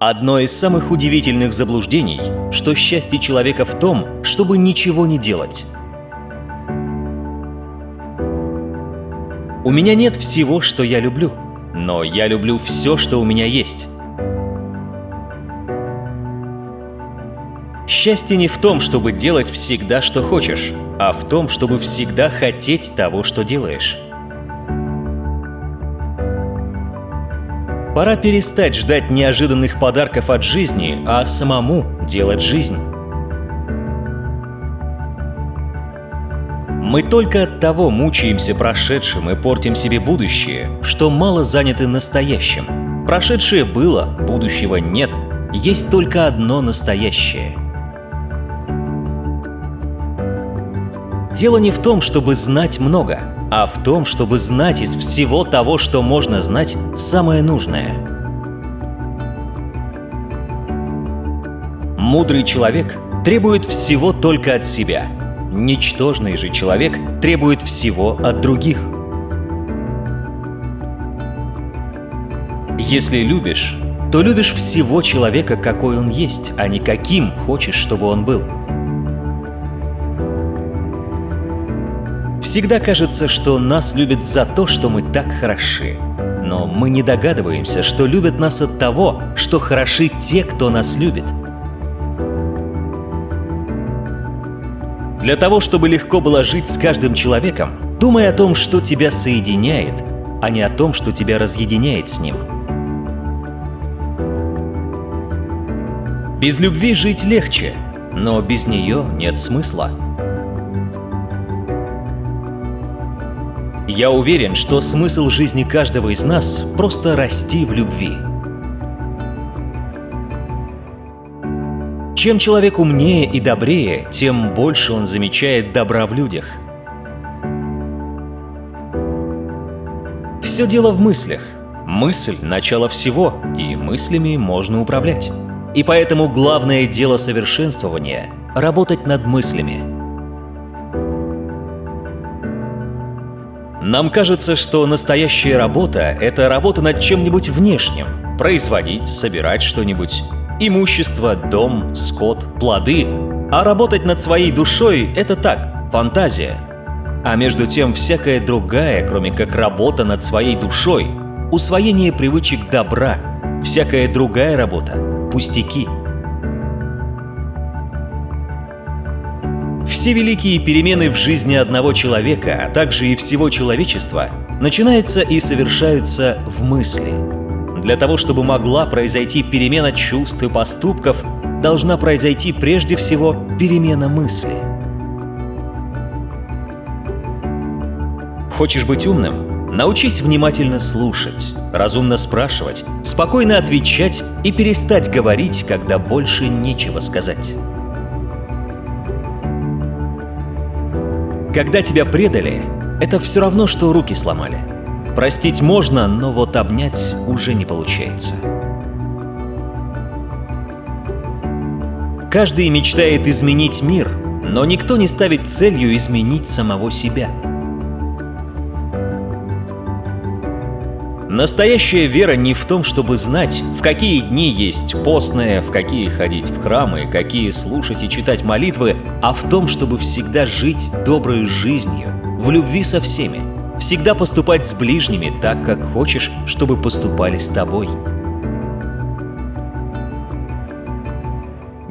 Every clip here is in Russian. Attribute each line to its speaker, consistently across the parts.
Speaker 1: Одно из самых удивительных заблуждений, что счастье человека в том, чтобы ничего не делать. У меня нет всего, что я люблю, но я люблю все, что у меня есть. Счастье не в том, чтобы делать всегда, что хочешь, а в том, чтобы всегда хотеть того, что делаешь. Пора перестать ждать неожиданных подарков от жизни, а самому делать жизнь. Мы только от того мучаемся прошедшим и портим себе будущее, что мало заняты настоящим. Прошедшее было, будущего нет, есть только одно настоящее. Дело не в том, чтобы знать много, а в том, чтобы знать из всего того, что можно знать, самое нужное. Мудрый человек требует всего только от себя. Ничтожный же человек требует всего от других. Если любишь, то любишь всего человека, какой он есть, а не каким хочешь, чтобы он был. Всегда кажется, что нас любят за то, что мы так хороши. Но мы не догадываемся, что любят нас от того, что хороши те, кто нас любит. Для того, чтобы легко было жить с каждым человеком, думай о том, что тебя соединяет, а не о том, что тебя разъединяет с ним. Без любви жить легче, но без нее нет смысла. Я уверен, что смысл жизни каждого из нас – просто расти в любви. Чем человек умнее и добрее, тем больше он замечает добра в людях. Все дело в мыслях. Мысль – начало всего, и мыслями можно управлять. И поэтому главное дело совершенствования – работать над мыслями – Нам кажется, что настоящая работа – это работа над чем-нибудь внешним. Производить, собирать что-нибудь. Имущество, дом, скот, плоды. А работать над своей душой – это так, фантазия. А между тем всякая другая, кроме как работа над своей душой, усвоение привычек добра, всякая другая работа – пустяки – Все великие перемены в жизни одного человека, а также и всего человечества, начинаются и совершаются в мысли. Для того, чтобы могла произойти перемена чувств и поступков, должна произойти прежде всего перемена мысли. Хочешь быть умным? Научись внимательно слушать, разумно спрашивать, спокойно отвечать и перестать говорить, когда больше нечего сказать. Когда тебя предали, это все равно, что руки сломали. Простить можно, но вот обнять уже не получается. Каждый мечтает изменить мир, но никто не ставит целью изменить самого себя. Настоящая вера не в том, чтобы знать, в какие дни есть постное, в какие ходить в храмы, какие слушать и читать молитвы, а в том, чтобы всегда жить доброй жизнью, в любви со всеми, всегда поступать с ближними так, как хочешь, чтобы поступали с тобой.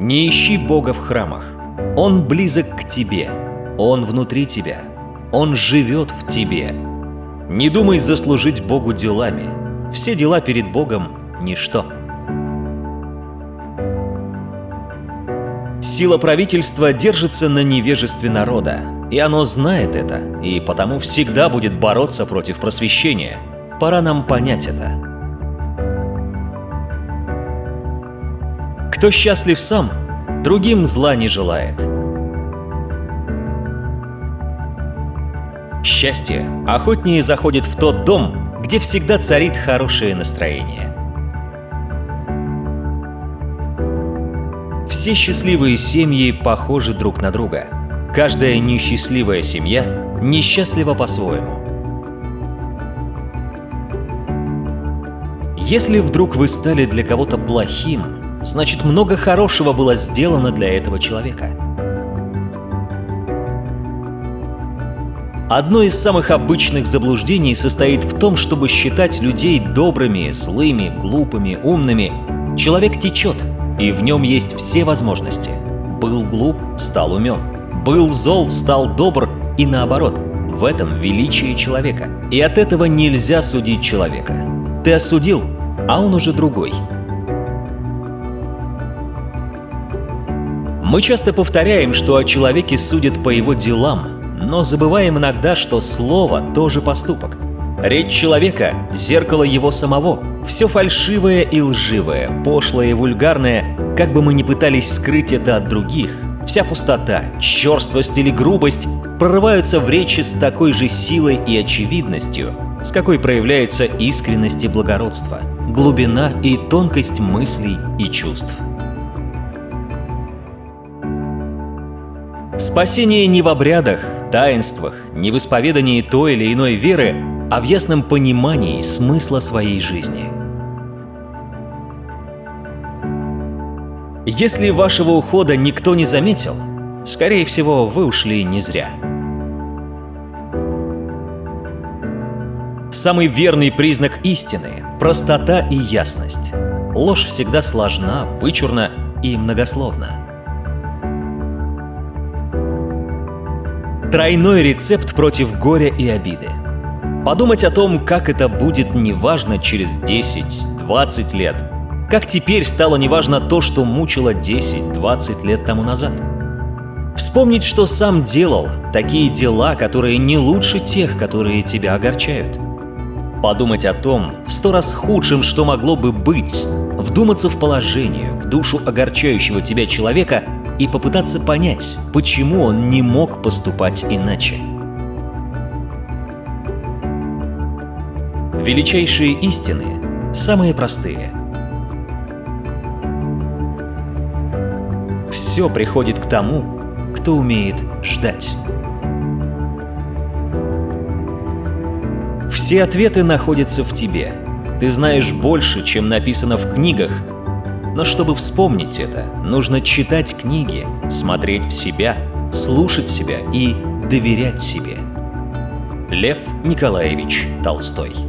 Speaker 1: Не ищи Бога в храмах. Он близок к тебе. Он внутри тебя. Он живет в тебе. Не думай заслужить Богу делами. Все дела перед Богом – ничто. Сила правительства держится на невежестве народа, и оно знает это, и потому всегда будет бороться против просвещения. Пора нам понять это. Кто счастлив сам, другим зла не желает – Счастье охотнее заходит в тот дом, где всегда царит хорошее настроение. Все счастливые семьи похожи друг на друга. Каждая несчастливая семья несчастлива по-своему. Если вдруг вы стали для кого-то плохим, значит много хорошего было сделано для этого человека. Одно из самых обычных заблуждений состоит в том, чтобы считать людей добрыми, злыми, глупыми, умными. Человек течет, и в нем есть все возможности. Был глуп – стал умен. Был зол – стал добр, и наоборот. В этом величие человека. И от этого нельзя судить человека. Ты осудил, а он уже другой. Мы часто повторяем, что о человеке судят по его делам, но забываем иногда, что слово тоже поступок. Речь человека – зеркало его самого. Все фальшивое и лживое, пошлое и вульгарное, как бы мы ни пытались скрыть это от других, вся пустота, черствость или грубость прорываются в речи с такой же силой и очевидностью, с какой проявляется искренность и благородство, глубина и тонкость мыслей и чувств. Спасение не в обрядах, таинствах, не в исповедании той или иной веры, а в ясном понимании смысла своей жизни. Если вашего ухода никто не заметил, скорее всего, вы ушли не зря. Самый верный признак истины – простота и ясность. Ложь всегда сложна, вычурна и многословна. Тройной рецепт против горя и обиды. Подумать о том, как это будет неважно через 10-20 лет. Как теперь стало неважно то, что мучило 10-20 лет тому назад. Вспомнить, что сам делал, такие дела, которые не лучше тех, которые тебя огорчают. Подумать о том, в сто раз худшем, что могло бы быть, вдуматься в положение, в душу огорчающего тебя человека и попытаться понять, почему он не мог поступать иначе. Величайшие истины самые простые. Все приходит к тому, кто умеет ждать. Все ответы находятся в тебе. Ты знаешь больше, чем написано в книгах, но чтобы вспомнить это, нужно читать книги, смотреть в себя, слушать себя и доверять себе. Лев Николаевич Толстой